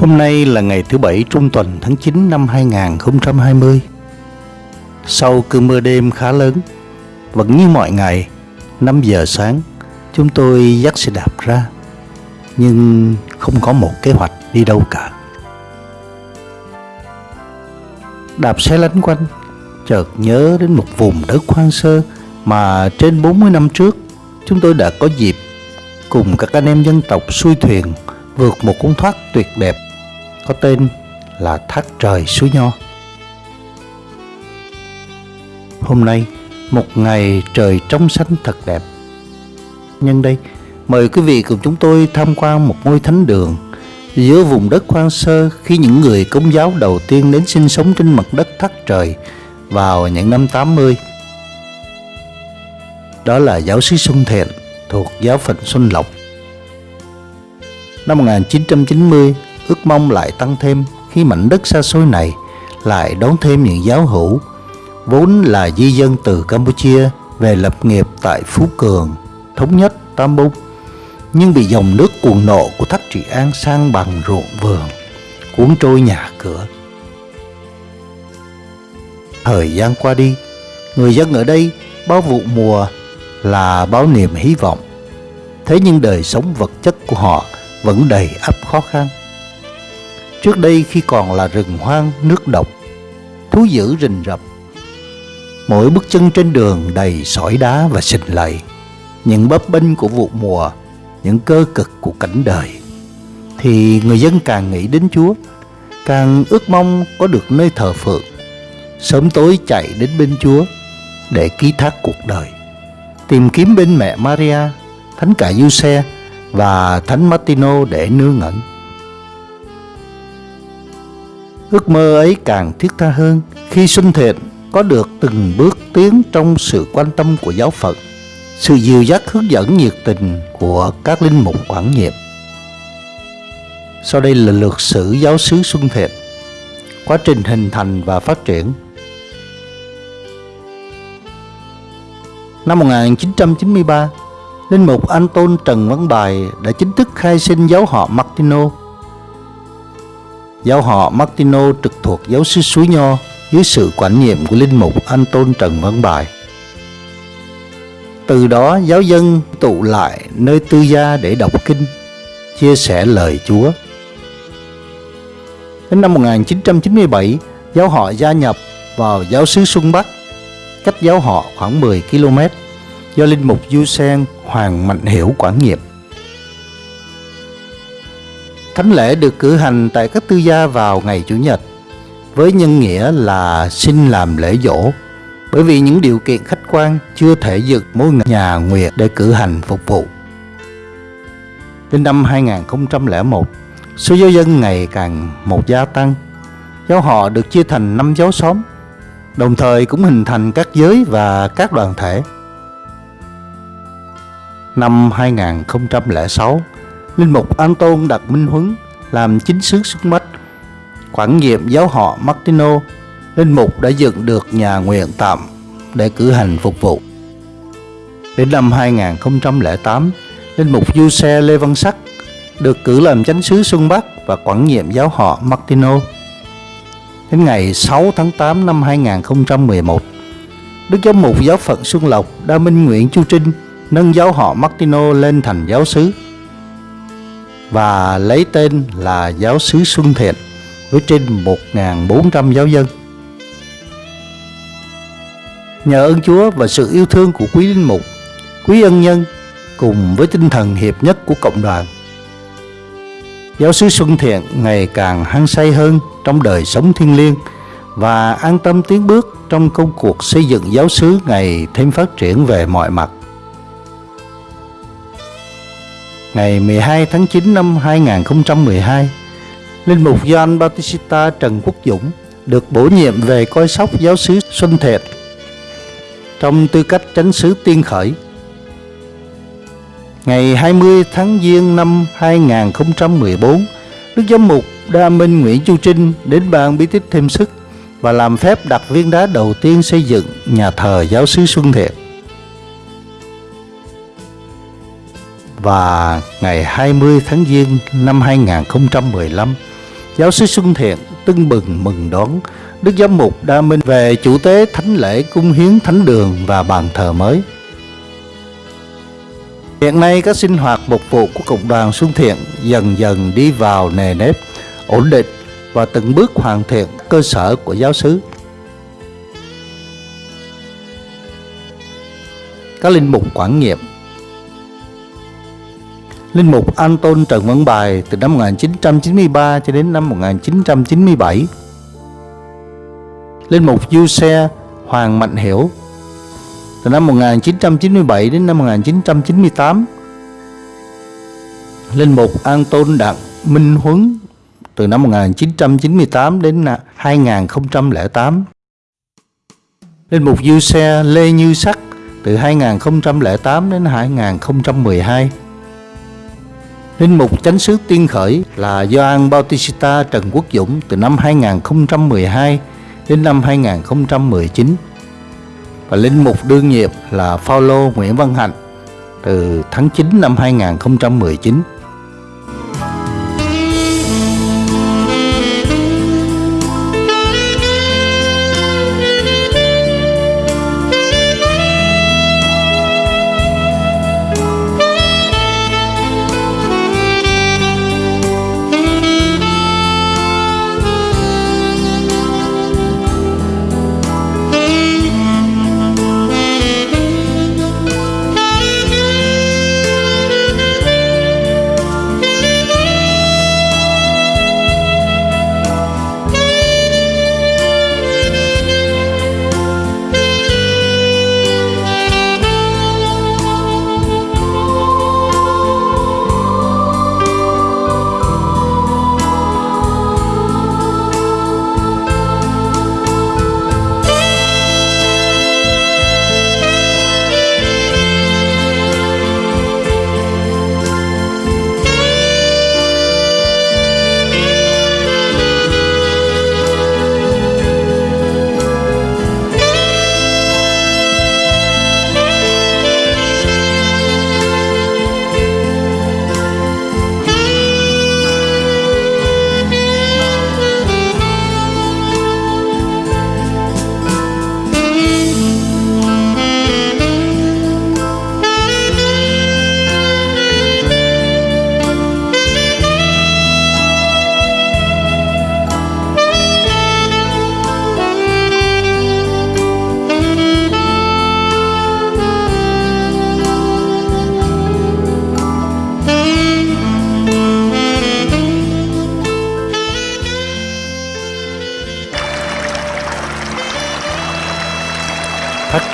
Hôm nay là ngày thứ bảy trung tuần tháng 9 năm 2020. Sau cơn mưa đêm khá lớn, vẫn như mọi ngày, 5 giờ sáng, chúng tôi dắt xe đạp ra, nhưng không có một kế hoạch đi đâu cả. Đạp xe lánh quanh, chợt nhớ đến một vùng đất hoang sơ mà trên 40 năm trước chúng tôi đã có dịp cùng các anh em dân tộc xuôi thuyền vượt một con thoát tuyệt đẹp có tên là Thác Trời Suối Nho. Hôm nay, một ngày trời trong xanh thật đẹp. Nhân đây, mời quý vị cùng chúng tôi tham quan một ngôi thánh đường giữa vùng đất hoang sơ khi những người công giáo đầu tiên đến sinh sống trên mặt đất Thác Trời vào những năm 80. Đó là giáo sứ Xuân Thiện thuộc giáo phận Xuân Lộc. Năm 1990, ước mong lại tăng thêm khi mảnh đất xa xôi này lại đón thêm những giáo hữu vốn là di dân từ Campuchia về lập nghiệp tại Phú Cường, Thống Nhất, Tam Bung nhưng bị dòng nước cuồng nộ của Thác Trị An sang bằng ruộng vườn cuốn trôi nhà cửa. Thời gian qua đi, người dân ở đây bao vụ mùa là bao niềm hy vọng. Thế nhưng đời sống vật chất của họ vẫn đầy ắp khó khăn. Trước đây khi còn là rừng hoang, nước độc, Thú dữ rình rập. Mỗi bước chân trên đường đầy sỏi đá và xình lầy. Những bấp bênh của vụ mùa, Những cơ cực của cảnh đời. Thì người dân càng nghĩ đến Chúa, Càng ước mong có được nơi thờ phượng. Sớm tối chạy đến bên Chúa Để ký thác cuộc đời. Tìm kiếm bên mẹ Maria, Thánh cả Giuse và Thánh Martino để nương ngẩn Ước mơ ấy càng thiết tha hơn khi Xuân Thiện có được từng bước tiến trong sự quan tâm của giáo phận, sự dìu dắt hướng dẫn nhiệt tình của các linh mục quản nhiệm. Sau đây là lược sử giáo sứ Xuân Thiện, quá trình hình thành và phát triển. Năm 1993, Linh mục Anton Trần Văn Bài đã chính thức khai sinh giáo họ Martino Giáo họ Martino trực thuộc giáo sứ Suối Nho dưới sự quản nhiệm của Linh Mục Anton Trần Văn Bài. Từ đó giáo dân tụ lại nơi tư gia để đọc kinh, chia sẻ lời Chúa. Đến năm 1997, giáo họ gia nhập vào giáo sứ Xuân Bắc, cách giáo họ khoảng 10 km, do Linh Mục Du Sen Hoàng Mạnh Hiểu quản nhiệm. Thánh lễ được cử hành tại các tư gia vào ngày Chủ nhật với nhân nghĩa là xin làm lễ dỗ bởi vì những điều kiện khách quan chưa thể dựng mỗi nhà nguyệt để cử hành phục vụ. Đến năm 2001, số giáo dân ngày càng một gia tăng. Giáo họ được chia thành năm giáo xóm, đồng thời cũng hình thành các giới và các đoàn thể. Năm 2006, Linh mục Anton đặt Minh Huấn làm chính sứ Xuân Bách. Quản nhiệm giáo họ Martino, Linh mục đã dựng được nhà nguyện tạm để cử hành phục vụ. Đến năm 2008, Linh mục Du Xe Lê Văn Sắc được cử làm chánh sứ Xuân Bắc và quản nhiệm giáo họ Martino. Đến ngày 6 tháng 8 năm 2011, Đức Giám mục giáo phận Xuân Lộc đã minh nguyện Chu Trinh nâng giáo họ Martino lên thành giáo sứ và lấy tên là Giáo sứ Xuân Thiện với trên 1.400 giáo dân. Nhờ ơn Chúa và sự yêu thương của quý linh mục, quý ân nhân cùng với tinh thần hiệp nhất của cộng đoàn. Giáo sứ Xuân Thiện ngày càng hăng say hơn trong đời sống thiêng liêng và an tâm tiến bước trong công cuộc xây dựng giáo sứ ngày thêm phát triển về mọi mặt. Ngày 12 tháng 9 năm 2012, Linh mục Gioan Bautista Trần Quốc Dũng được bổ nhiệm về coi sóc giáo sứ Xuân Thiện trong tư cách tránh sứ tiên khởi. Ngày 20 tháng Giêng năm 2014, Đức Giám mục Đa Minh Nguyễn Chu Trinh đến ban bí tích thêm sức và làm phép đặt viên đá đầu tiên xây dựng nhà thờ giáo sứ Xuân Thiện. Và ngày 20 tháng Giêng năm 2015, Giáo sư Xuân Thiện tưng bừng mừng đón Đức Giám mục Đa Minh về chủ tế thánh lễ cung hiến thánh đường và bàn thờ mới. Hiện nay các sinh hoạt mục vụ của Cộng đoàn Xuân Thiện dần dần đi vào nề nếp, ổn định và từng bước hoàn thiện cơ sở của giáo xứ. Các linh mục quản nhiệm Linh mục Anton Trần Văn Bài từ năm 1993 cho đến năm 1997 Linh mục Du Xe Hoàng Mạnh Hiểu từ năm 1997 đến năm 1998 Linh mục Anton Đặng Minh Huấn từ năm 1998 đến 2008 Linh mục Du Xe Lê Như Sắc từ 2008 đến 2012 Linh mục chánh xứ tiên khởi là Gioan Bautista Trần Quốc Dũng từ năm 2012 đến năm 2019 và linh mục đương nhiệm là Phaolô Nguyễn Văn Hạnh từ tháng 9 năm 2019.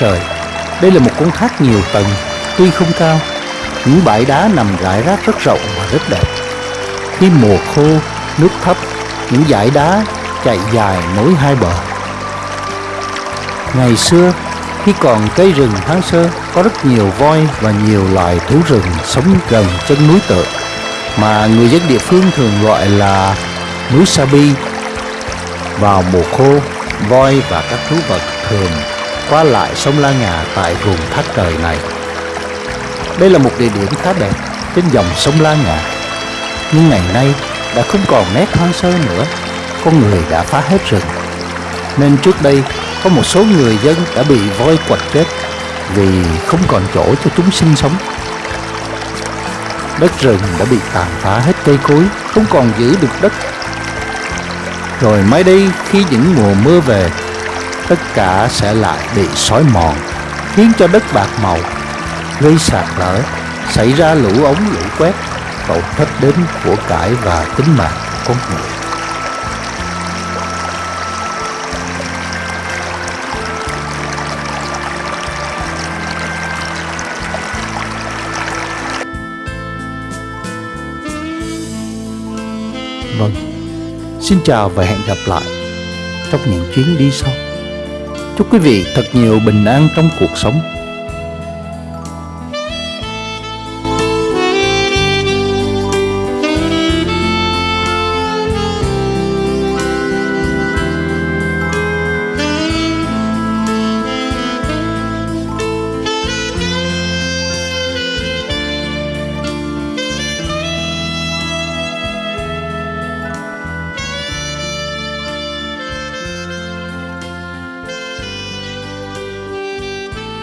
Trời. Đây là một con thác nhiều tầng Tuy không cao. Những bãi đá nằm rải rác rất rộng và rất đẹp. Khi mùa khô Nước thấp Những dải đá chạy dài nối hai bờ. Ngày xưa khi còn cây rừng Thái Sơ có rất nhiều voi và nhiều loài thú rừng sống gần chân núi tượng mà người dân địa phương thường gọi là núi Sa Bi. Vào mùa khô, voi và các thú vật thường qua lại sông La Ngà tại vùng thác trời này. Đây là một địa điểm khá đẹp trên dòng sông La Ngà. Nhưng ngày nay đã không còn nét hoang sơ nữa, con người đã phá hết rừng. Nên trước đây có một số người dân đã bị voi quật chết vì không còn chỗ cho chúng sinh sống. Đất rừng đã bị tàn phá hết cây cối, không còn giữ được đất. Rồi mai đây khi những mùa mưa về tất cả sẽ lại bị xói mòn, khiến cho đất bạc màu, gây sạt lở, xảy ra lũ ống lũ quét, tổn thất đến của cải và tính mạng con người. Vâng, xin chào và hẹn gặp lại trong những chuyến đi sau. Chúc quý vị thật nhiều bình an trong cuộc sống.